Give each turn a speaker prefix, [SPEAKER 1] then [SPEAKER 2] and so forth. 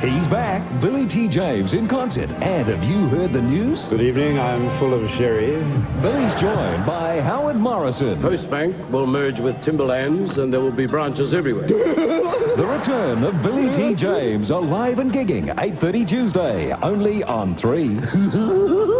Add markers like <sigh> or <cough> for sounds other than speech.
[SPEAKER 1] He's back, Billy T. James in concert. And have you heard the news?
[SPEAKER 2] Good evening, I'm full of sherry.
[SPEAKER 1] Billy's joined by Howard Morrison.
[SPEAKER 3] Postbank will merge with Timberlands and there will be branches everywhere. <laughs>
[SPEAKER 1] The return of Billy T. James, alive and gigging, 8.30 Tuesday, only on 3. <laughs>